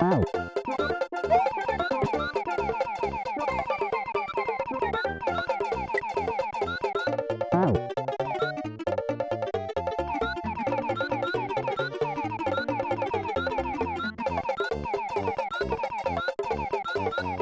Wow. you